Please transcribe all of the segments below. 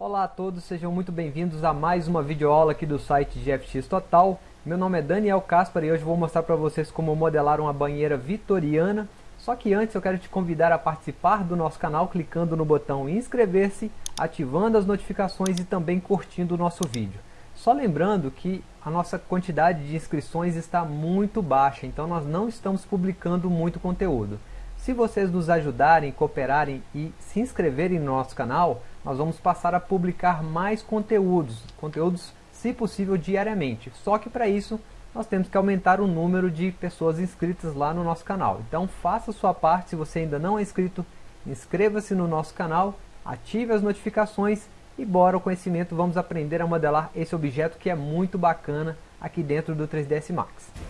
Olá a todos, sejam muito bem-vindos a mais uma videoaula aqui do site GFX Total. Meu nome é Daniel Caspar e hoje vou mostrar para vocês como modelar uma banheira vitoriana. Só que antes eu quero te convidar a participar do nosso canal clicando no botão inscrever-se, ativando as notificações e também curtindo o nosso vídeo. Só lembrando que a nossa quantidade de inscrições está muito baixa, então nós não estamos publicando muito conteúdo. Se vocês nos ajudarem, cooperarem e se inscreverem no nosso canal, nós vamos passar a publicar mais conteúdos, conteúdos se possível diariamente. Só que para isso nós temos que aumentar o número de pessoas inscritas lá no nosso canal. Então faça sua parte, se você ainda não é inscrito, inscreva-se no nosso canal, ative as notificações e bora o conhecimento, vamos aprender a modelar esse objeto que é muito bacana aqui dentro do 3ds Max.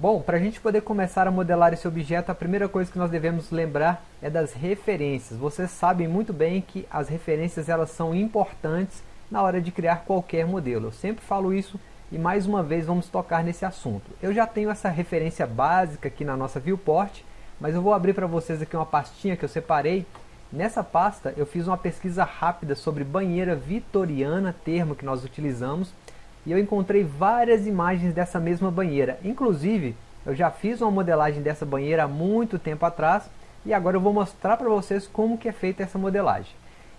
Bom, para a gente poder começar a modelar esse objeto, a primeira coisa que nós devemos lembrar é das referências. Vocês sabem muito bem que as referências elas são importantes na hora de criar qualquer modelo. Eu sempre falo isso e mais uma vez vamos tocar nesse assunto. Eu já tenho essa referência básica aqui na nossa viewport, mas eu vou abrir para vocês aqui uma pastinha que eu separei. Nessa pasta eu fiz uma pesquisa rápida sobre banheira vitoriana, termo que nós utilizamos, e eu encontrei várias imagens dessa mesma banheira. Inclusive, eu já fiz uma modelagem dessa banheira há muito tempo atrás e agora eu vou mostrar para vocês como que é feita essa modelagem.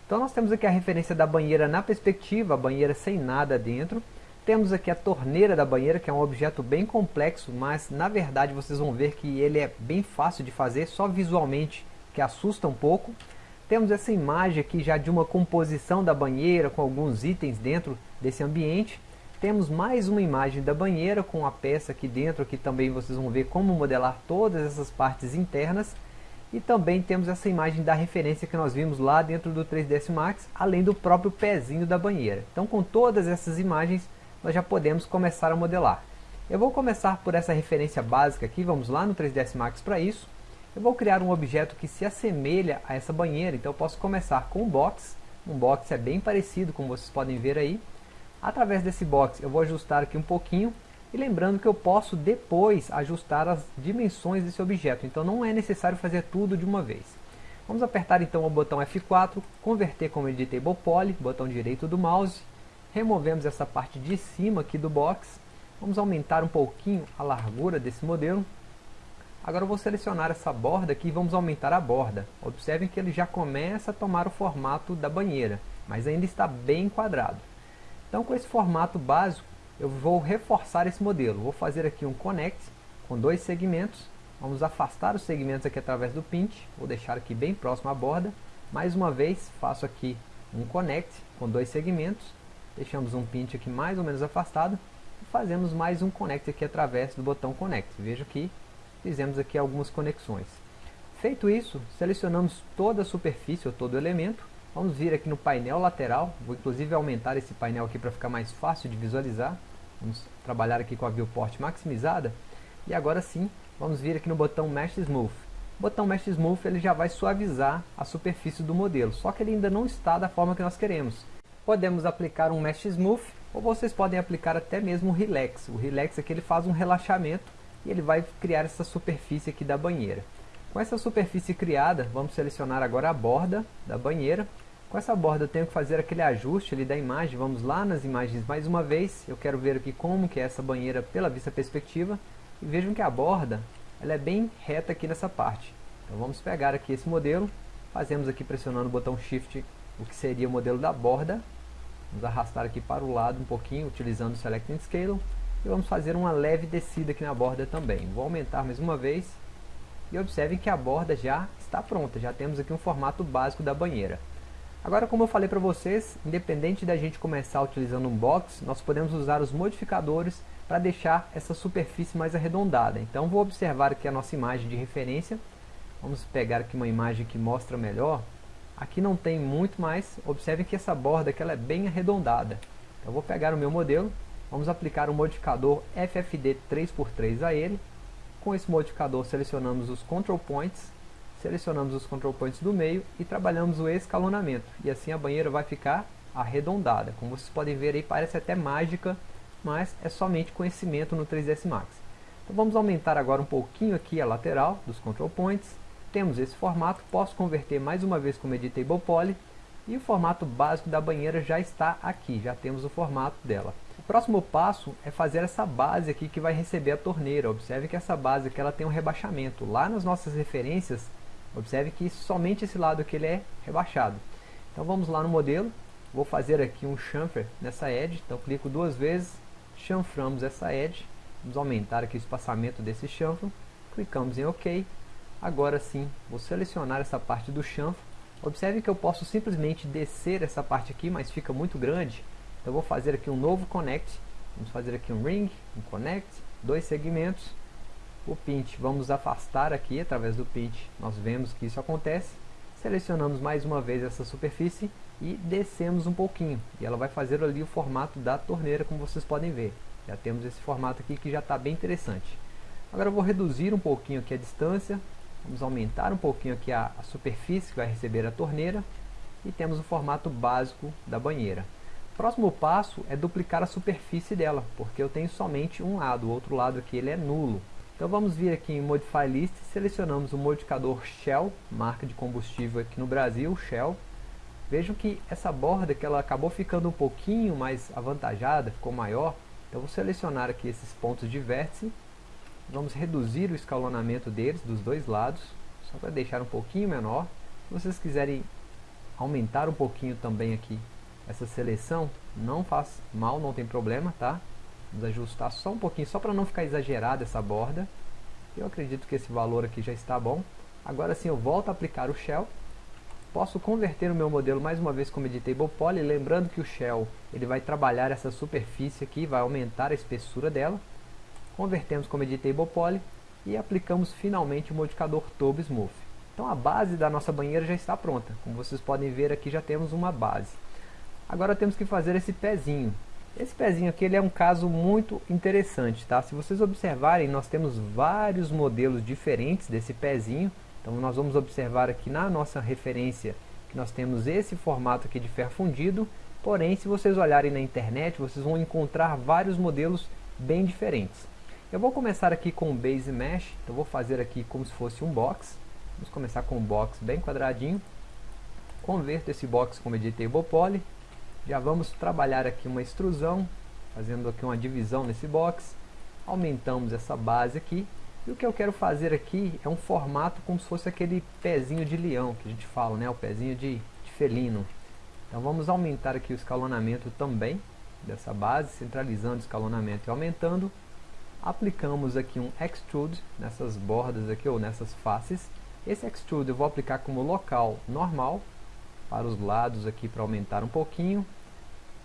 Então nós temos aqui a referência da banheira na perspectiva, a banheira sem nada dentro. Temos aqui a torneira da banheira, que é um objeto bem complexo, mas na verdade vocês vão ver que ele é bem fácil de fazer, só visualmente que assusta um pouco. Temos essa imagem aqui já de uma composição da banheira com alguns itens dentro desse ambiente. Temos mais uma imagem da banheira com a peça aqui dentro, aqui também vocês vão ver como modelar todas essas partes internas. E também temos essa imagem da referência que nós vimos lá dentro do 3ds Max, além do próprio pezinho da banheira. Então com todas essas imagens nós já podemos começar a modelar. Eu vou começar por essa referência básica aqui, vamos lá no 3ds Max para isso. Eu vou criar um objeto que se assemelha a essa banheira, então eu posso começar com um box. Um box é bem parecido, como vocês podem ver aí. Através desse box eu vou ajustar aqui um pouquinho e lembrando que eu posso depois ajustar as dimensões desse objeto, então não é necessário fazer tudo de uma vez. Vamos apertar então o botão F4, converter como Editable Poly, botão direito do mouse, removemos essa parte de cima aqui do box, vamos aumentar um pouquinho a largura desse modelo. Agora eu vou selecionar essa borda aqui e vamos aumentar a borda. Observem que ele já começa a tomar o formato da banheira, mas ainda está bem quadrado. Então com esse formato básico, eu vou reforçar esse modelo. Vou fazer aqui um connect com dois segmentos. Vamos afastar os segmentos aqui através do pinch. Vou deixar aqui bem próximo à borda. Mais uma vez, faço aqui um connect com dois segmentos. Deixamos um pinch aqui mais ou menos afastado. E fazemos mais um connect aqui através do botão connect. Veja que fizemos aqui algumas conexões. Feito isso, selecionamos toda a superfície ou todo o elemento Vamos vir aqui no painel lateral, vou inclusive aumentar esse painel aqui para ficar mais fácil de visualizar. Vamos trabalhar aqui com a viewport maximizada. E agora sim, vamos vir aqui no botão Mesh Smooth. O botão Mesh Smooth ele já vai suavizar a superfície do modelo, só que ele ainda não está da forma que nós queremos. Podemos aplicar um Mesh Smooth, ou vocês podem aplicar até mesmo o Relax. O Relax aqui ele faz um relaxamento e ele vai criar essa superfície aqui da banheira. Com essa superfície criada, vamos selecionar agora a borda da banheira. Com essa borda eu tenho que fazer aquele ajuste ali da imagem. Vamos lá nas imagens mais uma vez. Eu quero ver aqui como que é essa banheira pela vista perspectiva. E vejam que a borda ela é bem reta aqui nessa parte. Então vamos pegar aqui esse modelo. Fazemos aqui pressionando o botão Shift o que seria o modelo da borda. Vamos arrastar aqui para o lado um pouquinho utilizando o Select and Scale. E vamos fazer uma leve descida aqui na borda também. Vou aumentar mais uma vez e observem que a borda já está pronta, já temos aqui um formato básico da banheira. Agora, como eu falei para vocês, independente da gente começar utilizando um box, nós podemos usar os modificadores para deixar essa superfície mais arredondada. Então, vou observar aqui a nossa imagem de referência. Vamos pegar aqui uma imagem que mostra melhor. Aqui não tem muito mais. Observem que essa borda aqui ela é bem arredondada. Então, vou pegar o meu modelo. Vamos aplicar o modificador FFD 3x3 a ele. Com esse modificador selecionamos os control points, selecionamos os control points do meio e trabalhamos o escalonamento. E assim a banheira vai ficar arredondada. Como vocês podem ver aí, parece até mágica, mas é somente conhecimento no 3ds Max. Então vamos aumentar agora um pouquinho aqui a lateral dos control points. Temos esse formato, posso converter mais uma vez como Editable Poly, e o formato básico da banheira já está aqui, já temos o formato dela. Próximo passo é fazer essa base aqui que vai receber a torneira. Observe que essa base aqui ela tem um rebaixamento. Lá nas nossas referências, observe que somente esse lado aqui ele é rebaixado. Então vamos lá no modelo, vou fazer aqui um chamfer nessa edge, então clico duas vezes, chanframos essa edge, vamos aumentar aqui o espaçamento desse chanfro, clicamos em OK, agora sim vou selecionar essa parte do chanfro, observe que eu posso simplesmente descer essa parte aqui, mas fica muito grande, então vou fazer aqui um novo connect, vamos fazer aqui um ring, um connect, dois segmentos, o pinch vamos afastar aqui. Através do pinch, nós vemos que isso acontece, selecionamos mais uma vez essa superfície e descemos um pouquinho. E ela vai fazer ali o formato da torneira como vocês podem ver. Já temos esse formato aqui que já está bem interessante. Agora eu vou reduzir um pouquinho aqui a distância. Vamos aumentar um pouquinho aqui a, a superfície que vai receber a torneira. E temos o formato básico da banheira próximo passo é duplicar a superfície dela porque eu tenho somente um lado, o outro lado aqui ele é nulo então vamos vir aqui em Modify List, selecionamos o modificador Shell, marca de combustível aqui no Brasil, Shell. Vejam que essa borda que ela acabou ficando um pouquinho mais avantajada, ficou maior. Então vou selecionar aqui esses pontos de vértice. Vamos reduzir o escalonamento deles, dos dois lados, só para deixar um pouquinho menor. Se vocês quiserem aumentar um pouquinho também aqui essa seleção, não faz mal, não tem problema, tá? Vamos ajustar só um pouquinho, só para não ficar exagerada essa borda. Eu acredito que esse valor aqui já está bom. Agora sim eu volto a aplicar o Shell. Posso converter o meu modelo mais uma vez como Editable Poly, lembrando que o Shell ele vai trabalhar essa superfície aqui, vai aumentar a espessura dela. Convertemos como Editable Poly e aplicamos finalmente o modificador Turbo Smooth. Então a base da nossa banheira já está pronta. Como vocês podem ver aqui já temos uma base. Agora temos que fazer esse pezinho. Esse pezinho aqui ele é um caso muito interessante, tá? Se vocês observarem, nós temos vários modelos diferentes desse pezinho. Então nós vamos observar aqui na nossa referência que nós temos esse formato aqui de ferro fundido. Porém, se vocês olharem na internet, vocês vão encontrar vários modelos bem diferentes. Eu vou começar aqui com o Base Mesh, então vou fazer aqui como se fosse um box. Vamos começar com um box bem quadradinho. Converto esse box como Editable Poly, já vamos trabalhar aqui uma extrusão, fazendo aqui uma divisão nesse box. Aumentamos essa base aqui. E o que eu quero fazer aqui é um formato como se fosse aquele pezinho de leão que a gente fala, né? O pezinho de, de felino. Então vamos aumentar aqui o escalonamento também dessa base, centralizando o escalonamento e aumentando. Aplicamos aqui um Extrude nessas bordas aqui, ou nessas faces. Esse Extrude eu vou aplicar como local normal, para os lados aqui para aumentar um pouquinho.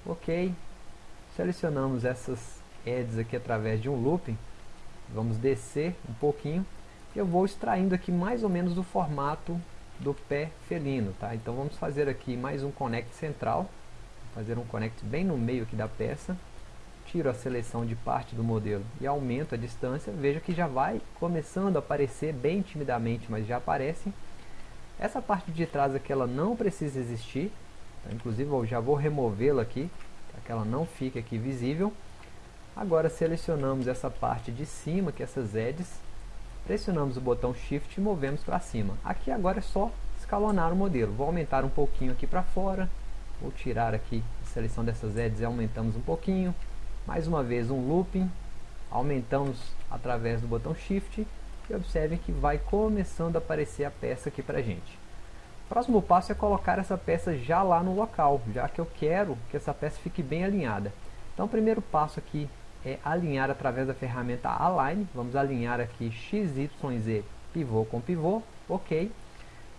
Ok. Selecionamos essas edges aqui através de um looping. Vamos descer um pouquinho. Eu vou extraindo aqui mais ou menos do formato do pé felino, tá? Então vamos fazer aqui mais um connect central. Fazer um connect bem no meio aqui da peça. Tiro a seleção de parte do modelo e aumento a distância. Veja que já vai começando a aparecer bem timidamente, mas já aparece. Essa parte de trás aqui ela não precisa existir, tá? inclusive eu já vou removê-la aqui, para que ela não fique aqui visível. Agora selecionamos essa parte de cima, que é essas edges, pressionamos o botão Shift e movemos para cima. Aqui agora é só escalonar o modelo. Vou aumentar um pouquinho aqui para fora, vou tirar aqui a seleção dessas edges e aumentamos um pouquinho. Mais uma vez um looping, aumentamos através do botão Shift e observem que vai começando a aparecer a peça aqui pra gente. Próximo passo é colocar essa peça já lá no local, já que eu quero que essa peça fique bem alinhada. Então o primeiro passo aqui é alinhar através da ferramenta Align. Vamos alinhar aqui X, Y, Z, pivô com pivô, ok.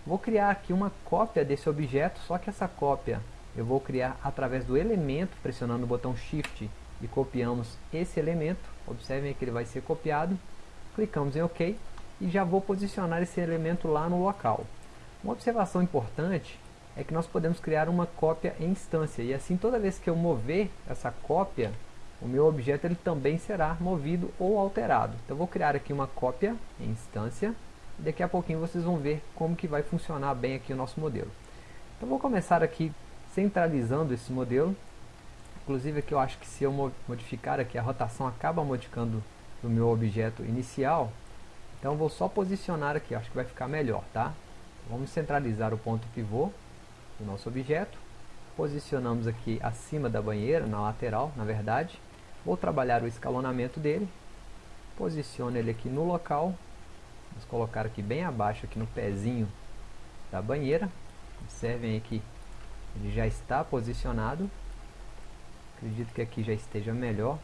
Vou criar aqui uma cópia desse objeto, só que essa cópia eu vou criar através do elemento, pressionando o botão Shift e copiamos esse elemento. Observem que ele vai ser copiado clicamos em OK e já vou posicionar esse elemento lá no local. Uma observação importante é que nós podemos criar uma cópia em instância e assim toda vez que eu mover essa cópia, o meu objeto ele também será movido ou alterado. Então vou criar aqui uma cópia em instância e daqui a pouquinho vocês vão ver como que vai funcionar bem aqui o nosso modelo. Então vou começar aqui centralizando esse modelo. Inclusive aqui eu acho que se eu modificar aqui a rotação acaba modificando meu objeto inicial. Então vou só posicionar aqui, acho que vai ficar melhor, tá? Vamos centralizar o ponto pivô do nosso objeto. Posicionamos aqui acima da banheira, na lateral, na verdade. Vou trabalhar o escalonamento dele. Posiciono ele aqui no local. Vamos colocar aqui bem abaixo, aqui no pezinho da banheira. Observem aqui, ele já está posicionado. Acredito que aqui já esteja melhor.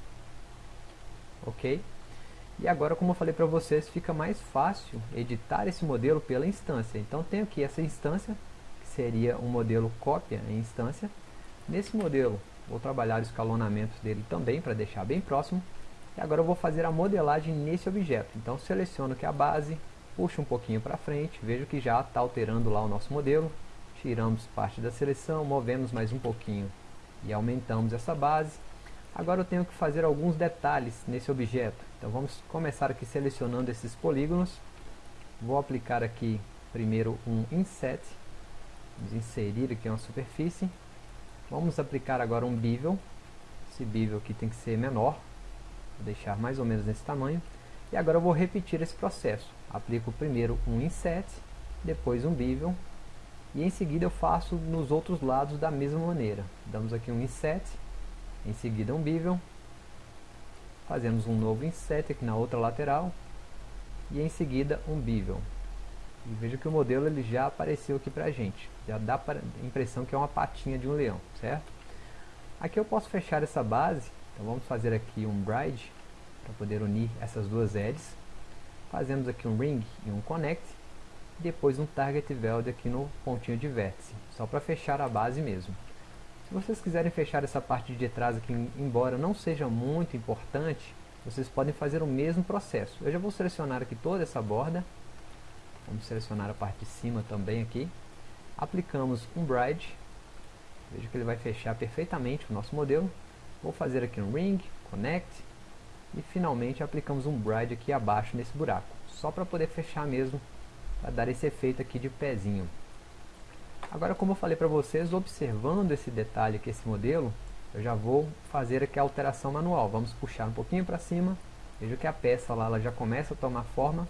Ok? E agora, como eu falei para vocês, fica mais fácil editar esse modelo pela instância. Então, tenho aqui essa instância, que seria um modelo cópia em instância. Nesse modelo, vou trabalhar o escalonamento dele também, para deixar bem próximo. E agora eu vou fazer a modelagem nesse objeto. Então, seleciono aqui a base, puxo um pouquinho para frente, vejo que já está alterando lá o nosso modelo. Tiramos parte da seleção, movemos mais um pouquinho e aumentamos essa base. Agora eu tenho que fazer alguns detalhes nesse objeto. Então vamos começar aqui selecionando esses polígonos. Vou aplicar aqui primeiro um inset. Vamos inserir aqui uma superfície. Vamos aplicar agora um bevel. Esse bevel aqui tem que ser menor. Vou deixar mais ou menos nesse tamanho. E agora eu vou repetir esse processo. Aplico primeiro um inset, depois um bevel. E em seguida eu faço nos outros lados da mesma maneira. Damos aqui um inset em seguida um bevel, fazemos um novo inset aqui na outra lateral, e em seguida um bevel. E veja que o modelo ele já apareceu aqui pra gente, já dá a impressão que é uma patinha de um leão, certo? Aqui eu posso fechar essa base, então vamos fazer aqui um bride, para poder unir essas duas edges. Fazemos aqui um ring e um connect, depois um target weld aqui no pontinho de vértice, só para fechar a base mesmo. Se vocês quiserem fechar essa parte de trás aqui, embora não seja muito importante, vocês podem fazer o mesmo processo. Eu já vou selecionar aqui toda essa borda. Vamos selecionar a parte de cima também aqui. Aplicamos um bride. Veja que ele vai fechar perfeitamente o nosso modelo. Vou fazer aqui um ring, connect. E finalmente aplicamos um bride aqui abaixo nesse buraco. Só para poder fechar mesmo, para dar esse efeito aqui de pezinho. Agora, como eu falei para vocês, observando esse detalhe aqui, esse modelo, eu já vou fazer aqui a alteração manual. Vamos puxar um pouquinho para cima. Veja que a peça lá ela já começa a tomar forma.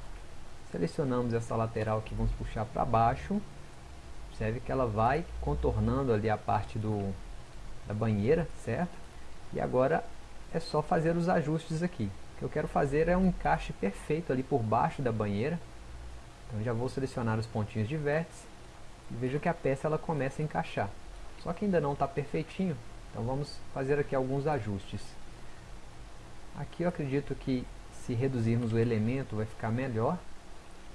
Selecionamos essa lateral aqui, vamos puxar para baixo. Observe que ela vai contornando ali a parte do, da banheira, certo? E agora é só fazer os ajustes aqui. O que eu quero fazer é um encaixe perfeito ali por baixo da banheira. Então já vou selecionar os pontinhos de vértice veja que a peça ela começa a encaixar. Só que ainda não está perfeitinho, então vamos fazer aqui alguns ajustes. Aqui eu acredito que se reduzirmos o elemento vai ficar melhor.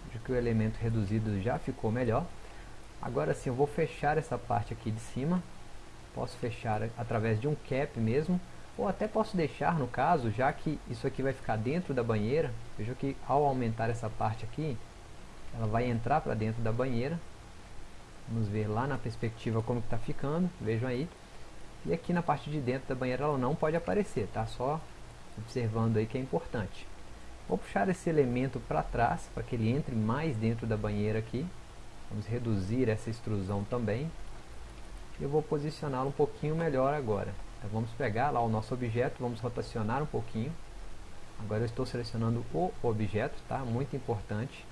Veja que o elemento reduzido já ficou melhor. Agora sim eu vou fechar essa parte aqui de cima. Posso fechar através de um cap mesmo. Ou até posso deixar no caso, já que isso aqui vai ficar dentro da banheira. Veja que ao aumentar essa parte aqui, ela vai entrar para dentro da banheira Vamos ver lá na perspectiva como está ficando, vejam aí. E aqui na parte de dentro da banheira ela não pode aparecer, tá? Só observando aí que é importante. Vou puxar esse elemento para trás, para que ele entre mais dentro da banheira aqui. Vamos reduzir essa extrusão também. Eu vou posicioná-lo um pouquinho melhor agora. Então vamos pegar lá o nosso objeto, vamos rotacionar um pouquinho. Agora eu estou selecionando o objeto, tá? Muito importante.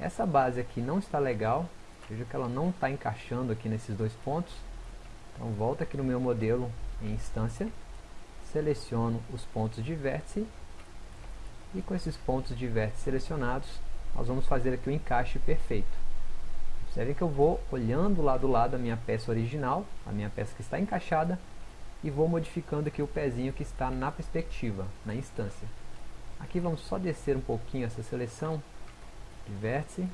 Essa base aqui não está legal, Veja que ela não está encaixando aqui nesses dois pontos. Então volta aqui no meu modelo em instância, seleciono os pontos de vértice e com esses pontos de vértice selecionados, nós vamos fazer aqui o encaixe perfeito. Observe que eu vou olhando lá do lado a minha peça original, a minha peça que está encaixada, e vou modificando aqui o pezinho que está na perspectiva, na instância. Aqui vamos só descer um pouquinho essa seleção de vértice,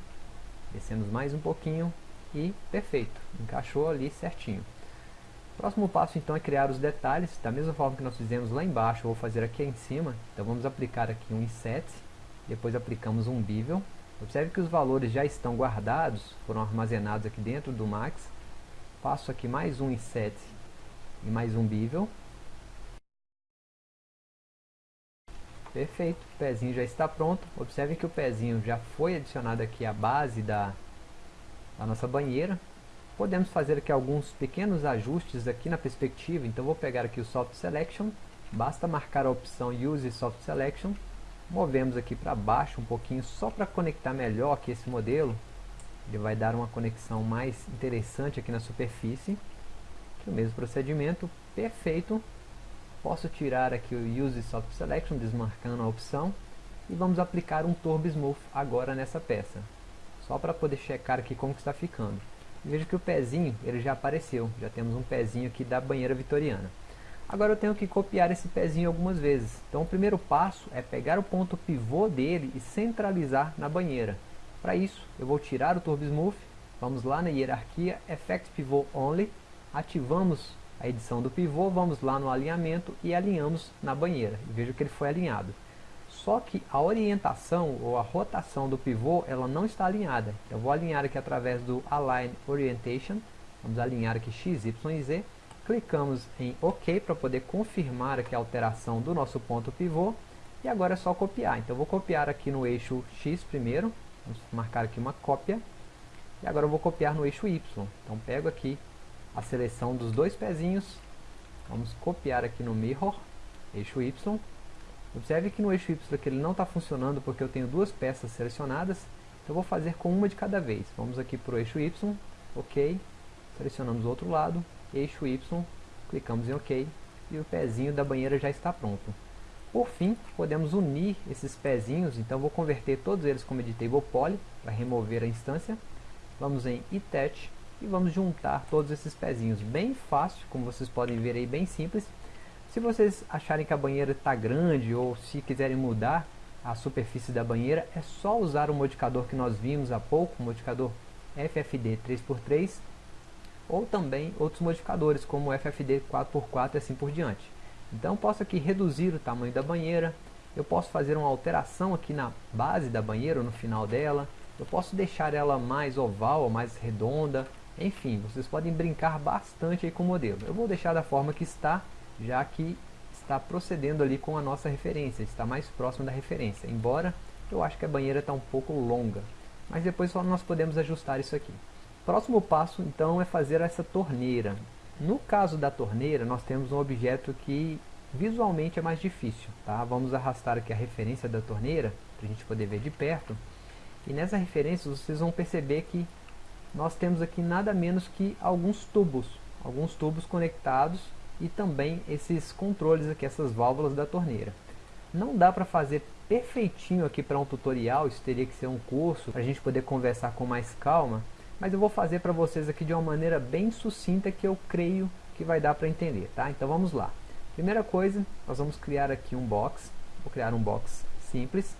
Descemos mais um pouquinho e perfeito, encaixou ali certinho. Próximo passo então é criar os detalhes, da mesma forma que nós fizemos lá embaixo, vou fazer aqui em cima. Então vamos aplicar aqui um inset, depois aplicamos um bevel. Observe que os valores já estão guardados, foram armazenados aqui dentro do Max. Passo aqui mais um inset e mais um bevel. Perfeito, o pezinho já está pronto. Observe que o pezinho já foi adicionado aqui à base da, da nossa banheira. podemos fazer aqui alguns pequenos ajustes aqui na perspectiva, então vou pegar aqui o Soft Selection, basta marcar a opção Use Soft Selection, movemos aqui para baixo um pouquinho só para conectar melhor aqui esse modelo, ele vai dar uma conexão mais interessante aqui na superfície, o mesmo procedimento, perfeito, posso tirar aqui o Use Soft Selection, desmarcando a opção, e vamos aplicar um Turbo Smooth agora nessa peça, só para poder checar aqui como está ficando. Veja que o pezinho ele já apareceu, já temos um pezinho aqui da banheira vitoriana. Agora eu tenho que copiar esse pezinho algumas vezes. Então o primeiro passo é pegar o ponto pivô dele e centralizar na banheira. Para isso eu vou tirar o Turbo Smooth, vamos lá na hierarquia Effect Pivot Only, ativamos a edição do pivô, vamos lá no alinhamento e alinhamos na banheira. Veja que ele foi alinhado. Só que a orientação ou a rotação do pivô ela não está alinhada. Eu vou alinhar aqui através do Align Orientation. Vamos alinhar aqui X, Y e Z. Clicamos em OK para poder confirmar aqui a alteração do nosso ponto pivô. E agora é só copiar. Então eu vou copiar aqui no eixo X primeiro. Vamos marcar aqui uma cópia. E agora eu vou copiar no eixo Y. Então pego aqui a seleção dos dois pezinhos. Vamos copiar aqui no Mirror, eixo Y Observe que no eixo Y aqui ele não está funcionando porque eu tenho duas peças selecionadas. Então eu vou fazer com uma de cada vez. Vamos aqui para o eixo Y, OK. Selecionamos o outro lado, eixo Y, clicamos em OK. E o pezinho da banheira já está pronto. Por fim, podemos unir esses pezinhos, então vou converter todos eles como editable poly, para remover a instância. Vamos em Attach e vamos juntar todos esses pezinhos. Bem fácil, como vocês podem ver aí, bem simples. Se vocês acharem que a banheira está grande ou se quiserem mudar a superfície da banheira, é só usar o modificador que nós vimos há pouco, o modificador FFD 3x3, ou também outros modificadores como FFD 4x4 e assim por diante. Então posso aqui reduzir o tamanho da banheira, eu posso fazer uma alteração aqui na base da banheira ou no final dela, eu posso deixar ela mais oval ou mais redonda, enfim, vocês podem brincar bastante aí com o modelo. Eu vou deixar da forma que está, já que está procedendo ali com a nossa referência, está mais próximo da referência, embora eu acho que a banheira está um pouco longa, mas depois só nós podemos ajustar isso aqui. Próximo passo então é fazer essa torneira. No caso da torneira nós temos um objeto que visualmente é mais difícil, tá? Vamos arrastar aqui a referência da torneira, para a gente poder ver de perto, e nessa referência vocês vão perceber que nós temos aqui nada menos que alguns tubos, alguns tubos conectados e também esses controles aqui, essas válvulas da torneira. Não dá para fazer perfeitinho aqui para um tutorial, isso teria que ser um curso para a gente poder conversar com mais calma, mas eu vou fazer para vocês aqui de uma maneira bem sucinta que eu creio que vai dar para entender, tá? Então vamos lá. Primeira coisa, nós vamos criar aqui um box, vou criar um box simples.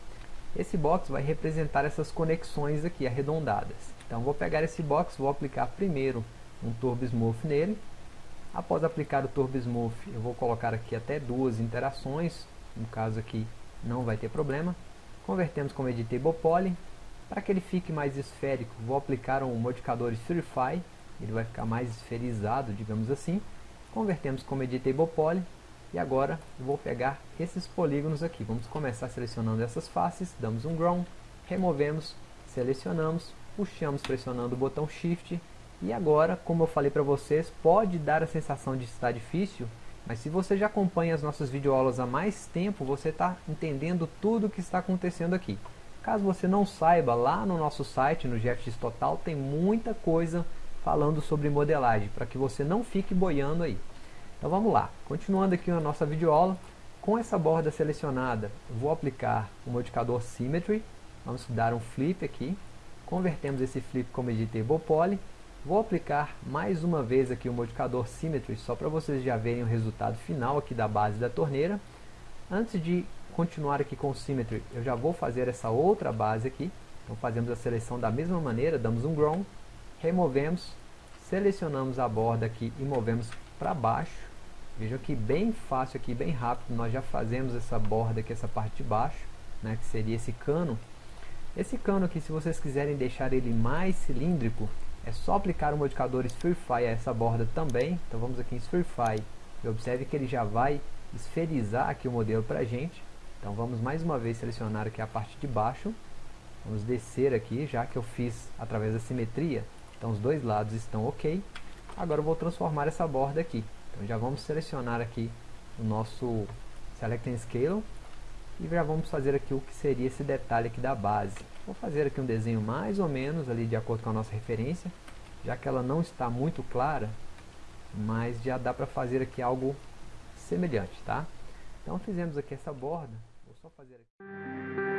Esse box vai representar essas conexões aqui arredondadas. Então vou pegar esse box, vou aplicar primeiro um Turbo Smooth nele, Após aplicar o Turbo Smooth, eu vou colocar aqui até duas interações, no caso aqui não vai ter problema. Convertemos como Editable Poly. Para que ele fique mais esférico, vou aplicar um modificador Spherify, ele vai ficar mais esferizado, digamos assim. Convertemos como Editable Poly. E agora vou pegar esses polígonos aqui. Vamos começar selecionando essas faces, damos um Ground, removemos, selecionamos, puxamos pressionando o botão Shift e agora, como eu falei para vocês, pode dar a sensação de estar difícil, mas se você já acompanha as nossas videoaulas há mais tempo, você está entendendo tudo o que está acontecendo aqui. Caso você não saiba, lá no nosso site, no GFX Total, tem muita coisa falando sobre modelagem, para que você não fique boiando aí. Então vamos lá, continuando aqui a nossa videoaula, com essa borda selecionada, vou aplicar o modificador Symmetry, vamos dar um flip aqui, convertemos esse flip como Editable Poly, Vou aplicar mais uma vez aqui o modificador Symmetry, só para vocês já verem o resultado final aqui da base da torneira. Antes de continuar aqui com o Symmetry, eu já vou fazer essa outra base aqui. Então fazemos a seleção da mesma maneira, damos um Ground, removemos, selecionamos a borda aqui e movemos para baixo. Vejam que bem fácil aqui, bem rápido, nós já fazemos essa borda aqui, essa parte de baixo, né, que seria esse cano. Esse cano aqui, se vocês quiserem deixar ele mais cilíndrico, é só aplicar o modificador Spherify a essa borda também. Então vamos aqui em Spherify e observe que ele já vai esferizar aqui o modelo para a gente. Então vamos mais uma vez selecionar aqui a parte de baixo. Vamos descer aqui, já que eu fiz através da simetria. Então os dois lados estão ok. Agora eu vou transformar essa borda aqui. Então já vamos selecionar aqui o nosso Select and Scale e já vamos fazer aqui o que seria esse detalhe aqui da base. Vou fazer aqui um desenho mais ou menos ali de acordo com a nossa referência, já que ela não está muito clara, mas já dá para fazer aqui algo semelhante, tá? Então fizemos aqui essa borda, vou só fazer aqui.